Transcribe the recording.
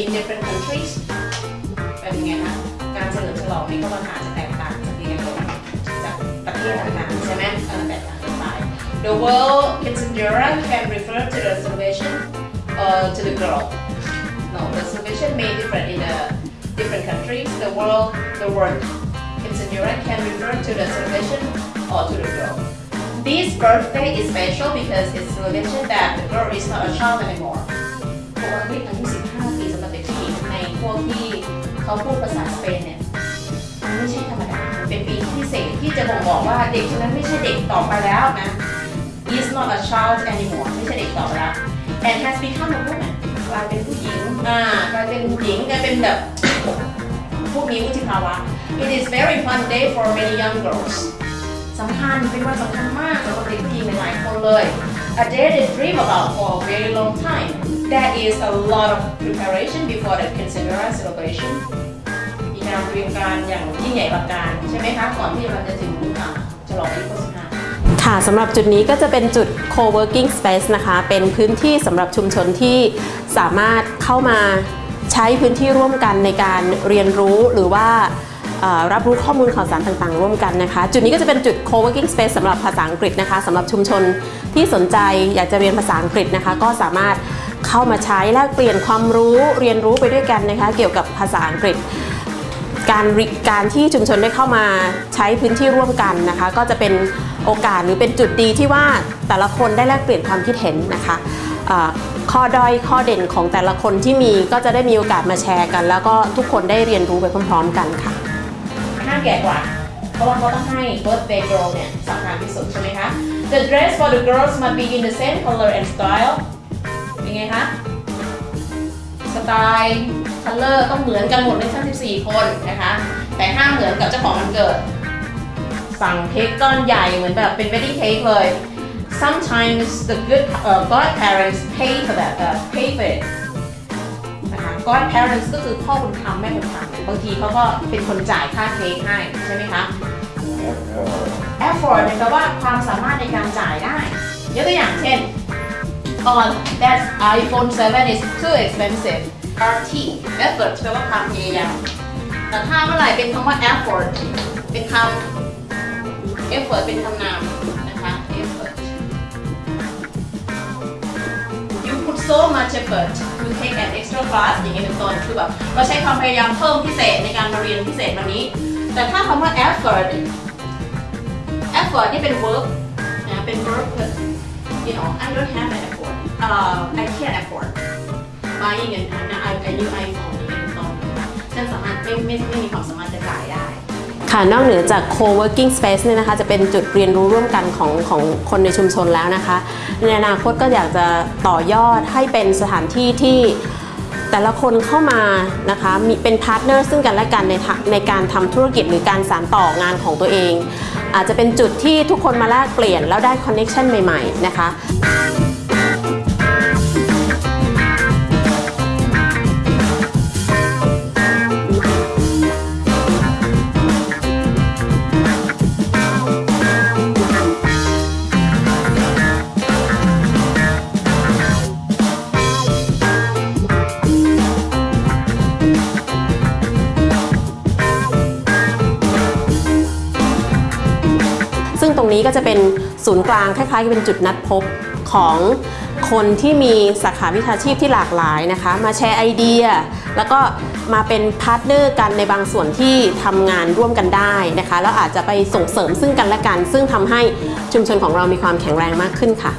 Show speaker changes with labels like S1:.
S1: in different countries. The world Kinsendera can refer to the celebration or uh, to the girl. No the celebration may differ in the different countries. The world the word Kinsendera can refer to the celebration or to the girl. This birthday is special because it's celebration that the girl is not a child anymore. เขาพูดภาษาสเปนเนี่ยมันไม่ใช่ธรรมดามันเป็นปีที่พิเศษที่จะบ่งบอกว่าเด็กคนนั้นไม่ใช่เด็กต่อไปแล้วนะ is not a child anymore ไม่ใช่เด็กต่อไปแล้ว and has become a woman กลายเป็นผู้หญิงอ่ากลายเป็นหญิงกลายเป็นแบบผู้มีวุฒิภาวะ it is very fun day for many young girls สำคัญเป็นวันสำคัญมากสำหรับเด็กผู้หญิงหลายๆคนเลย a day they dream about for a very long time there is a lot of preparation before the quinceañera celebration มีการเตรียมการอย่างยิ่งใหญ่อลังการใช่ไหมคะ ก่อนที่เราจะถึงอ่าฉลองอายุ25
S2: ค่ะสำหรับจุดนี้ก็จะเป็นจุด co-working space นะคะ เป็นพื้นที่สำหรับชุมชนที่สามารถเข้ามาใช้พื้นที่ร่วมกันในการเรียนรู้หรือว่ารับรู้ข้อมูลข่าวสารต่างๆ ร่วมกันนะคะ จุดนี้ก็จะเป็นจุด co-working space สำหรับภาษาอังกฤษนะคะสำหรับชุมชนที่สนใจอยากจะเรียนภาษาอังกฤษนะคะ ก็สามารถ เข้ามาใช้แลกเปลี่ยนความรู้เรียนรู้ไปด้วยกันนะคะ เกี่ยวกับภาษาอังกฤษ การริการที่ชุมชนได้เข้ามาใช้พื้นที่ร่วมกันนะคะ ก็จะเป็นโอกาสหรือเป็นจุดดีที่ว่าแต่ละคนได้แลกเปลี่ยนความคิดเห็นนะคะข้อด้อยข้อเด่นของแต่ละคนที่มีก็จะได้มีโอกาสมาแชร์กัน แล้วก็ทุกคนได้เรียนรู้ไปพร้อมๆกันค่ะ
S1: ห้ามแก่กว่า เพราะว่าเขาต้องให้ birthday girl เนี่ยสำคัญที่สุดใช่ไหมคะ The dress for the girls must be in the same color and style เป็นไงคะสไตล์ color ต้องเหมือนกันหมดเลยทั้ง 14 คนนะคะ แต่ห้ามเหมือนกับเจ้าของวันเกิด สั่งเค้กก้อนใหญ่เหมือนแบบเป็น wedding cake เลย sometimes the good uh, godparents pay for that uh, pay for it นะคะ godparents ก็คือพ่อบุญธรรมแม่บุญธรรมเนี่ยบางทีเขาก็เป็นคนจ่ายค่าเค้กให้ใช่ไหมคะ effort เนี่ยแปลว่าความสามารถในการจ่ายได้ยกตัวอย่างเช่น oh that iPhone 7 is too expensive RT effort แปลว่าความพยายามแต่ถ้าเมื่อไหร่เป็นคำว่า effort เป็นคำ effort เป็นคำนามนะคะ effort you put so much effort to take an extra class อย่างนี้เป็นต้นคือแบบเราใช้ความพยายามเพิ่มพิเศษในการมาเรียนพิเศษวันนี้ แต่ถ้าคำว่า effort effort นี่เป็น verb นะเป็น verb you know I don't have an effort uh, I can't afford buying an an a new iPhone อย่างนี้เป็นต้นฉันสามารถไม่ไม่ไม่มีความสามารถจะจ่ายได้
S2: ค่ะนอกเหนือจาก co-working space เนี่ยนะคะจะเป็นจุดเรียนรู้ร่วมกันของของคนในชุมชนแล้วนะคะ ในอนาคตก็อยากจะต่อยอดให้เป็นสถานที่ที่แต่ละคนเข้ามานะคะมีเป็น partner ซึ่งกันและกันในในการทำธุรกิจหรือการสานต่องานของตัวเอง อาจจะเป็นจุดที่ทุกคนมาแลกเปลี่ยนแล้วได้ connection ใหม่ ๆ นะคะ นี้ก็จะเป็นศูนย์กลางคล้ายๆกับเป็นจุดนัดพบของคนที่มีสาขาวิชาชีพที่หลากหลายนะคะ มาแชร์ไอเดีย แล้วก็มาเป็น partner กันในบางส่วนที่ทำงานร่วมกันได้นะคะ แล้วอาจจะไปส่งเสริมซึ่งกันและกัน ซึ่งทำให้ชุมชนของเรามีความแข็งแรงมากขึ้นค่ะ